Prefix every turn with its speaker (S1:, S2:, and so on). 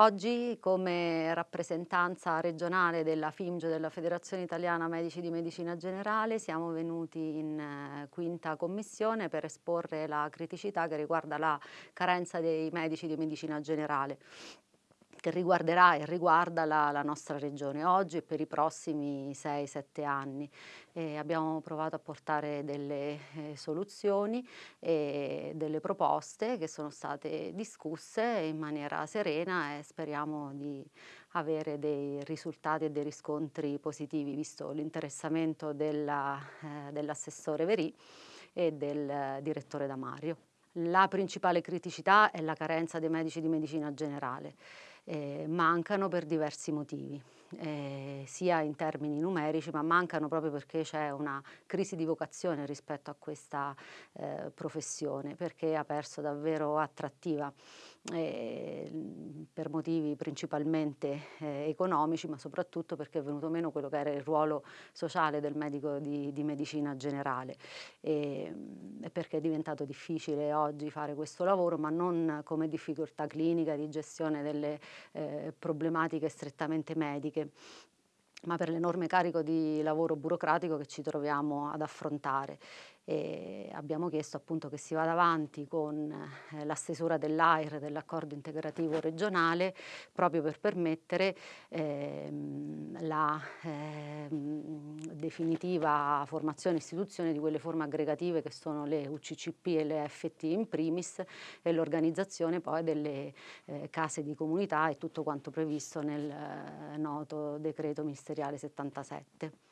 S1: Oggi come rappresentanza regionale della FIMGE, della Federazione Italiana Medici di Medicina Generale, siamo venuti in eh, quinta commissione per esporre la criticità che riguarda la carenza dei medici di medicina generale che riguarderà e riguarda la, la, nostra regione oggi e per i prossimi 6-7 anni. E abbiamo provato a portare delle eh, soluzioni e delle proposte che sono state discusse in maniera serena e speriamo di avere dei risultati e dei riscontri positivi visto l'interessamento dell'assessore dell Verì e del direttore Damario. La principale criticità è la carenza dei medici di medicina generale eh, mancano per diversi motivi, eh, sia in termini numerici, ma mancano proprio perché c'è una crisi di vocazione rispetto a questa eh, professione, perché ha perso davvero attrattiva. Eh, per motivi principalmente eh, economici, ma soprattutto perché è venuto meno quello che era il ruolo sociale del medico di, di medicina generale. E, e, perché è diventato difficile oggi fare questo lavoro, ma non come difficoltà clinica di gestione delle eh, problematiche strettamente mediche ma per l'enorme carico di lavoro burocratico che ci troviamo ad affrontare. E abbiamo chiesto appunto che si vada avanti con eh, la stesura dell'AIR, dell'accordo integrativo regionale, proprio per permettere ehm, la ehm, definitiva formazione e istituzione di quelle forme aggregative che sono le UCCP e le FT in primis e l'organizzazione poi delle eh, case di comunità e tutto quanto previsto nel eh, noto decreto ministeriale 77.